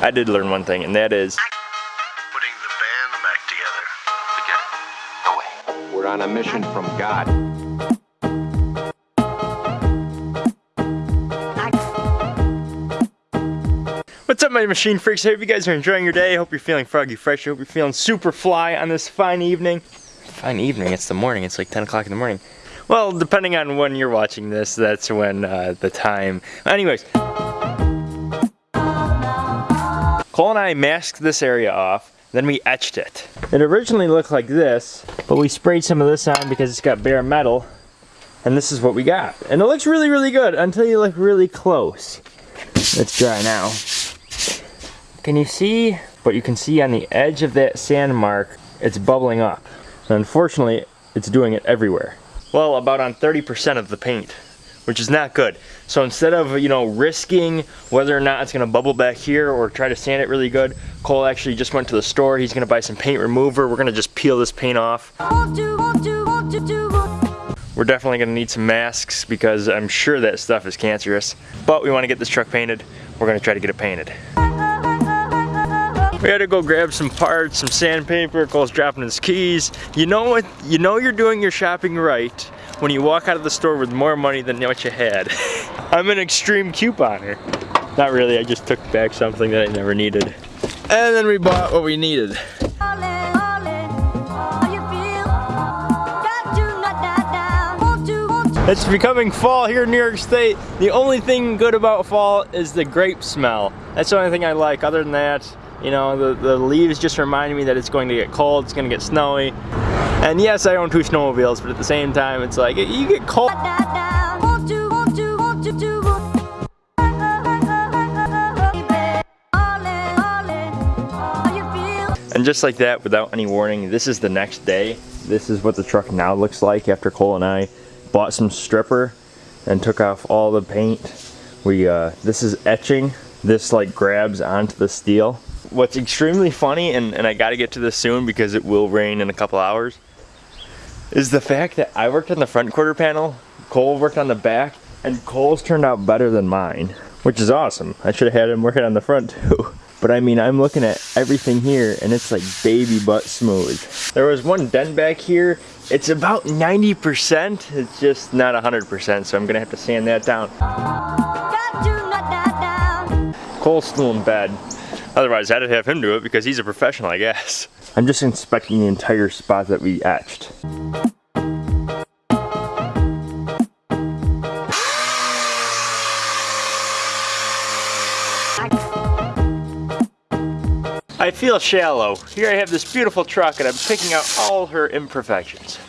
I did learn one thing, and that is Putting the band back together. Forget it. Go away. We're on a mission from God. What's up my machine freaks? I hope you guys are enjoying your day. I hope you're feeling froggy fresh. I hope you're feeling super fly on this fine evening. Fine evening, it's the morning. It's like 10 o'clock in the morning. Well, depending on when you're watching this, that's when uh, the time. Anyways. Cole and I masked this area off, then we etched it. It originally looked like this, but we sprayed some of this on because it's got bare metal. And this is what we got. And it looks really, really good until you look really close. It's dry now. Can you see? But you can see on the edge of that sand mark, it's bubbling up. And unfortunately, it's doing it everywhere. Well, about on 30% of the paint, which is not good. So instead of, you know, risking whether or not it's gonna bubble back here or try to sand it really good, Cole actually just went to the store. He's gonna buy some paint remover. We're gonna just peel this paint off. We're definitely gonna need some masks because I'm sure that stuff is cancerous. But we wanna get this truck painted. We're gonna try to get it painted. We had to go grab some parts, some sandpaper, Cole's dropping his keys. You know what, you know you're doing your shopping right when you walk out of the store with more money than what you had. I'm an extreme couponer. Not really, I just took back something that I never needed. And then we bought what we needed. It's becoming fall here in New York State. The only thing good about fall is the grape smell. That's the only thing I like. Other than that, you know, the, the leaves just remind me that it's going to get cold, it's going to get snowy. And yes, I own two snowmobiles, but at the same time, it's like, you get cold. And just like that, without any warning, this is the next day. This is what the truck now looks like after Cole and I bought some stripper and took off all the paint. We, uh, this is etching. This like grabs onto the steel. What's extremely funny, and, and I gotta get to this soon because it will rain in a couple hours, is the fact that I worked on the front quarter panel, Cole worked on the back, and Cole's turned out better than mine, which is awesome. I should have had him working on the front too. But I mean, I'm looking at everything here and it's like baby butt smooth. There was one dent back here. It's about 90%. It's just not 100%, so I'm gonna have to sand that down. Cole's still in bed. Otherwise, I'd have him do it because he's a professional, I guess. I'm just inspecting the entire spot that we etched. I feel shallow. Here I have this beautiful truck and I'm picking out all her imperfections.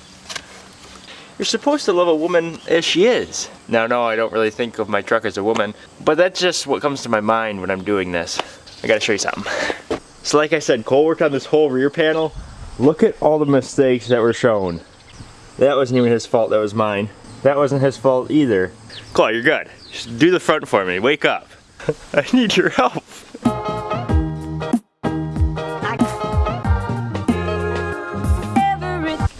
You're supposed to love a woman as she is. Now, no, I don't really think of my truck as a woman, but that's just what comes to my mind when I'm doing this. I gotta show you something. So like I said, Cole worked on this whole rear panel. Look at all the mistakes that were shown. That wasn't even his fault, that was mine. That wasn't his fault either. Cole, you're good. Just do the front for me, wake up. I need your help.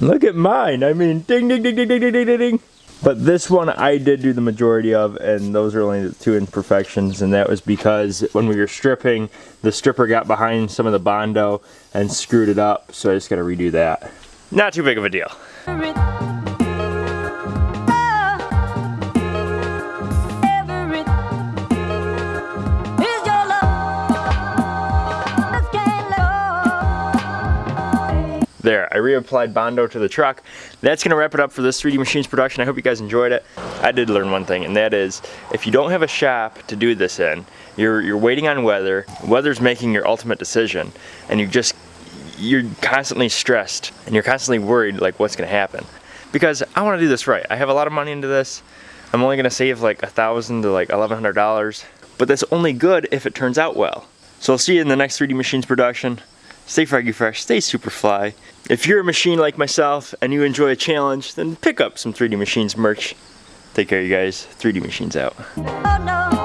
Look at mine. I mean, ding, ding, ding, ding, ding, ding, ding, ding. But this one I did do the majority of, and those are only the two imperfections, and that was because when we were stripping, the stripper got behind some of the Bondo and screwed it up, so I just gotta redo that. Not too big of a deal. There, I reapplied Bondo to the truck. That's gonna wrap it up for this 3D Machines production. I hope you guys enjoyed it. I did learn one thing, and that is, if you don't have a shop to do this in, you're, you're waiting on weather, weather's making your ultimate decision, and you just, you're constantly stressed, and you're constantly worried, like, what's gonna happen. Because I wanna do this right. I have a lot of money into this. I'm only gonna save like a thousand to like $1,100, but that's only good if it turns out well. So I'll see you in the next 3D Machines production. Stay froggy fresh, stay super fly. If you're a machine like myself and you enjoy a challenge, then pick up some 3D Machines merch. Take care you guys, 3D Machines out. Oh, no.